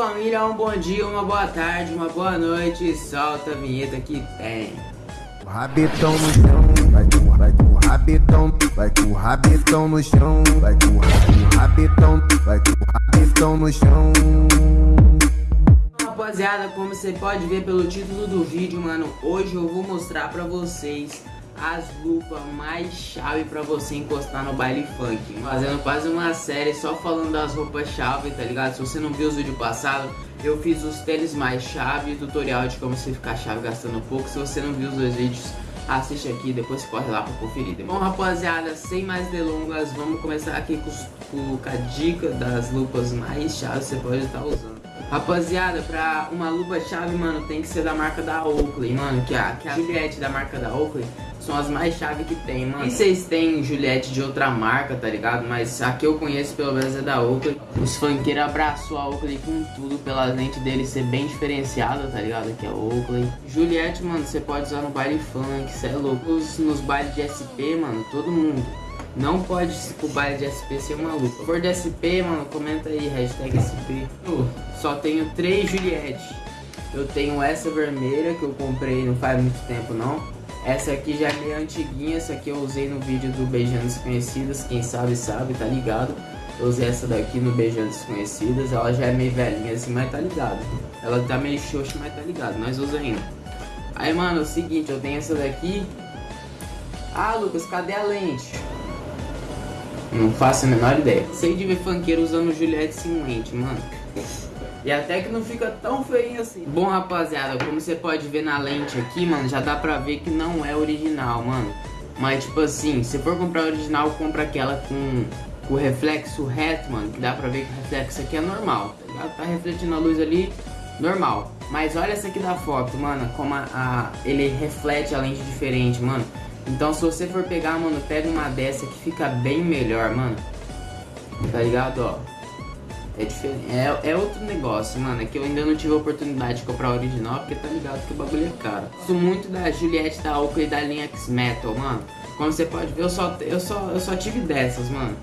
família, um bom dia, uma boa tarde, uma boa noite. Solta a vinheta que tem. Rabetão no chão, vai com, vai com rabetão, vai com rabetão no chão, vai com o rabetão, vai com rabetão no chão. Rapaziada, como você pode ver pelo título do vídeo, mano, hoje eu vou mostrar pra vocês as lupas mais chave pra você encostar no baile funk. Fazendo quase uma série só falando das roupas chave, tá ligado? Se você não viu os vídeos passados, eu fiz os tênis mais chave, tutorial de como você ficar chave gastando pouco. Se você não viu os dois vídeos, assiste aqui, depois corre lá pra conferir. Bom, rapaziada, sem mais delongas, vamos começar aqui com, com a dica das lupas mais chaves que você pode estar usando. Rapaziada, pra uma lupa chave, mano, tem que ser da marca da Oakley, mano, que a, que a Juliette da marca da Oakley são as mais chave que tem, mano. E vocês têm Juliette de outra marca, tá ligado? Mas a que eu conheço pelo menos é da Oakley. Os funkeiros abraçou a Oakley com tudo, pela lente dele ser bem diferenciada, tá ligado? Que é Oakley. Juliette, mano, você pode usar no baile funk, cê é louco. Nos bailes de SP, mano, todo mundo. Não pode o baile de SP ser uma lupa. For de SP, mano, comenta aí, hashtag SP. Só tenho três Juliette. Eu tenho essa vermelha que eu comprei não faz muito tempo não. Essa aqui já é meio antiguinha, essa aqui eu usei no vídeo do Beijando Desconhecidas, quem sabe sabe, tá ligado? Eu usei essa daqui no Beijando Desconhecidas, ela já é meio velhinha assim, mas tá ligado. Ela tá meio xoxa, mas tá ligado, nós usamos ainda. Aí, mano, é o seguinte, eu tenho essa daqui. Ah, Lucas, cadê a lente? Não faço a menor ideia. Sei de ver funkeiro usando Juliette sem lente, mano. E até que não fica tão feio assim. Bom, rapaziada, como você pode ver na lente aqui, mano, já dá pra ver que não é original, mano. Mas, tipo assim, se for comprar original, compra aquela com, o reflexo reto, mano. Que dá pra ver que o reflexo aqui é normal, tá? Tá refletindo a luz ali, normal. Mas olha essa aqui da foto, mano, como a, a, ele reflete a lente diferente, mano. Então se você for pegar, mano, pega uma dessa que fica bem melhor, mano. Tá ligado, ó? É diferente, é, é outro negócio, mano, é que eu ainda não tive a oportunidade de comprar original, porque tá ligado que o bagulho é caro. Gosto muito da Juliette da Oakley da linha X-Metal, mano. Como você pode ver, eu só, eu, só, eu só tive dessas, mano.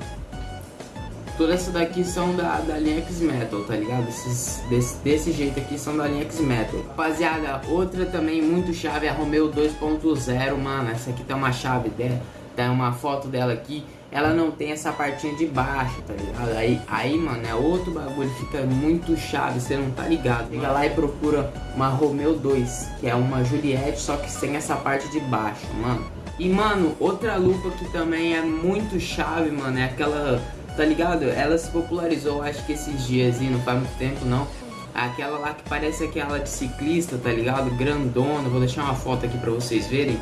Todas essas daqui são da, da linha X-Metal, tá ligado? Esses, desse, desse jeito aqui são da linha X-Metal. Rapaziada, outra também muito chave é a Romeo 2.0, mano. Essa aqui tem uma chave dela, tem uma foto dela aqui ela não tem essa partinha de baixo, tá ligado? Aí, aí, mano, é outro bagulho, fica muito chave, você não tá ligado. Liga lá e procura uma Romeo 2, que é uma Juliette, só que sem essa parte de baixo, mano. E, mano, outra lupa que também é muito chave, mano, é aquela, tá ligado? Ela se popularizou, acho que esses dias, e não faz muito tempo, não. Aquela lá que parece aquela de ciclista, tá ligado? Grandona, vou deixar uma foto aqui pra vocês verem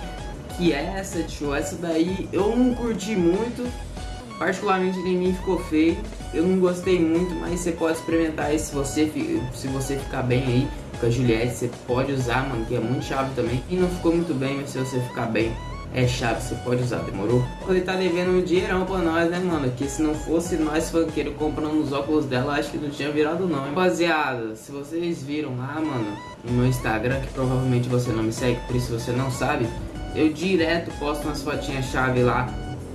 que é essa, tio. Essa daí eu não curti muito. Particularmente em mim ficou feio. Eu não gostei muito, mas você pode experimentar aí se você, se você ficar bem aí com a Juliette. Você pode usar, mano, que é muito chave também. E não ficou muito bem, mas se você ficar bem, é chave, você pode usar, demorou? Ele tá devendo um dinheirão pra nós, né, mano? Que se não fosse nós funkeiros comprando os óculos dela, acho que não tinha virado não, hein? Rapaziada, se vocês viram lá, mano, no meu Instagram, que provavelmente você não me segue, por isso você não sabe, eu direto posto umas fotinhas chave lá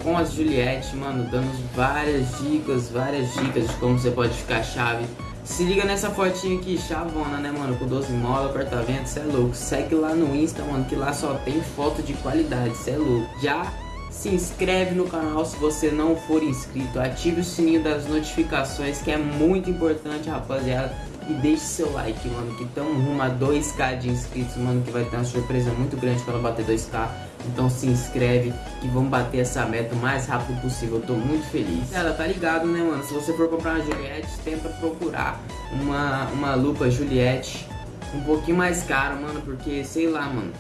com as Juliette, mano, dando várias dicas, várias dicas de como você pode ficar chave. Se liga nessa fotinha aqui, chavona, né, mano, com 12 mola, apartamento, cê é louco. Segue lá no Insta, mano, que lá só tem foto de qualidade, cê é louco. Já se inscreve no canal se você não for inscrito, ative o sininho das notificações, que é muito importante, rapaziada e deixe seu like, mano, que estamos rumo a 2k de inscritos, mano, que vai ter uma surpresa muito grande quando bater 2k. Então se inscreve e vamos bater essa meta o mais rápido possível, eu tô muito feliz. Ela tá ligado, né, mano, se você for comprar uma Juliette, tenta procurar uma, uma lupa Juliette um pouquinho mais cara, mano, porque, sei lá, mano,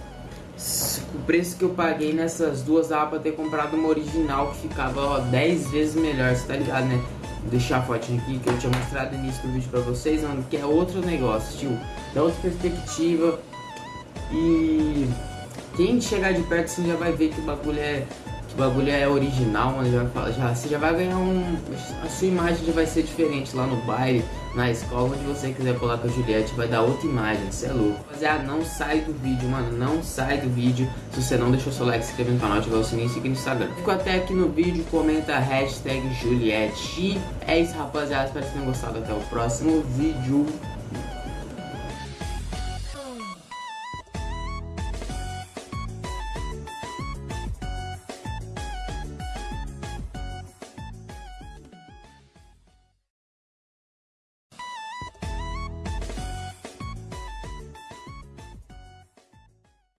o preço que eu paguei nessas duas dava pra ter comprado uma original que ficava, ó, 10 vezes melhor, você tá ligado, né? Deixar a fotinha aqui que eu tinha mostrado no início do vídeo pra vocês, mano, que é outro negócio, tio. Da outra perspectiva. E quem chegar de perto assim já vai ver que o bagulho é bagulho é original, mano, já, já, você já vai ganhar um... A sua imagem já vai ser diferente lá no baile, na escola, onde você quiser colar com a Juliette, vai dar outra imagem, você é louco. Rapaziada, não sai do vídeo, mano, não sai do vídeo se você não deixou seu like, se inscreve no canal, ativar o sininho e seguir no Instagram. Fico até aqui no vídeo, comenta hashtag Juliette. E é isso, rapaziada, espero que tenham gostado. Até o próximo vídeo.